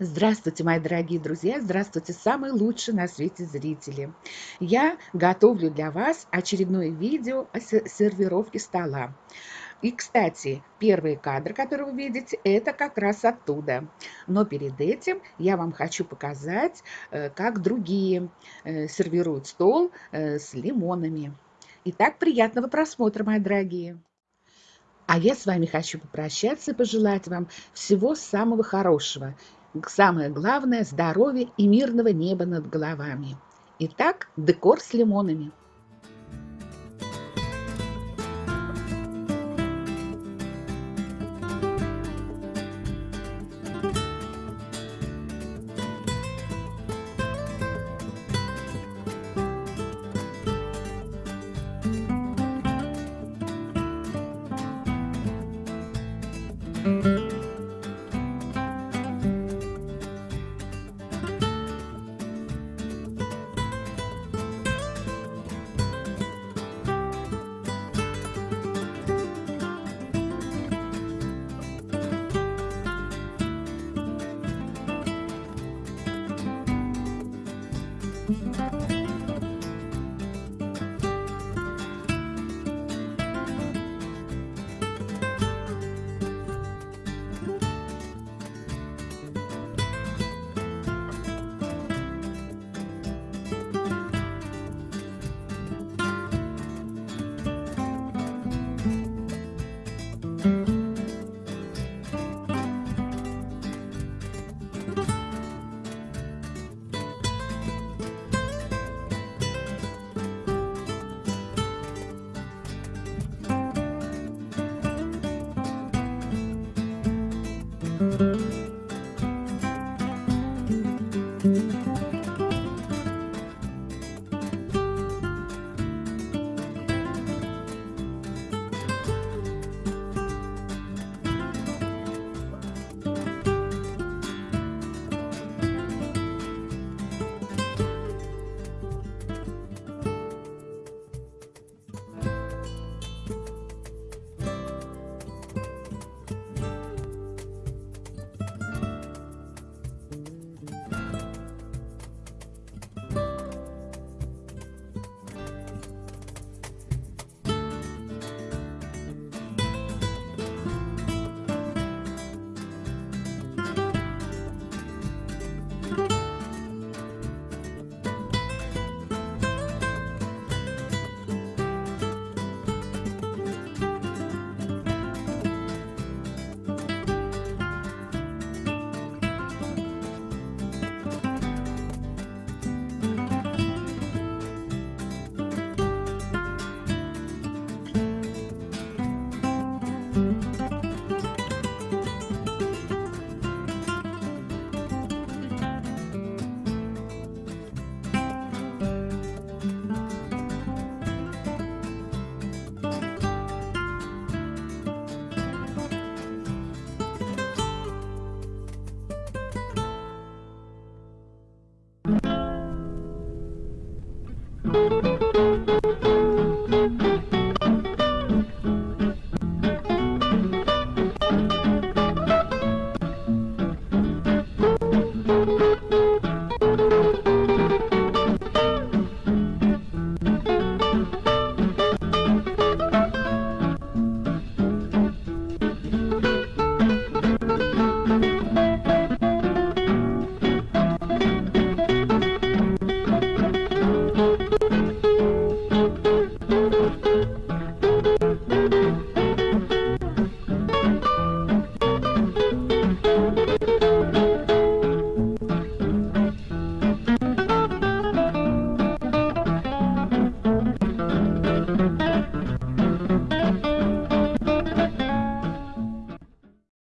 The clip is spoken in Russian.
Здравствуйте, мои дорогие друзья! Здравствуйте, самые лучшие на свете зрители! Я готовлю для вас очередное видео о сервировке стола. И, кстати, первый кадр, который вы видите, это как раз оттуда. Но перед этим я вам хочу показать, э, как другие э, сервируют стол э, с лимонами. Итак, приятного просмотра, мои дорогие! А я с вами хочу попрощаться и пожелать вам всего самого хорошего самое главное – здоровье и мирного неба над головами. Итак, декор с лимонами.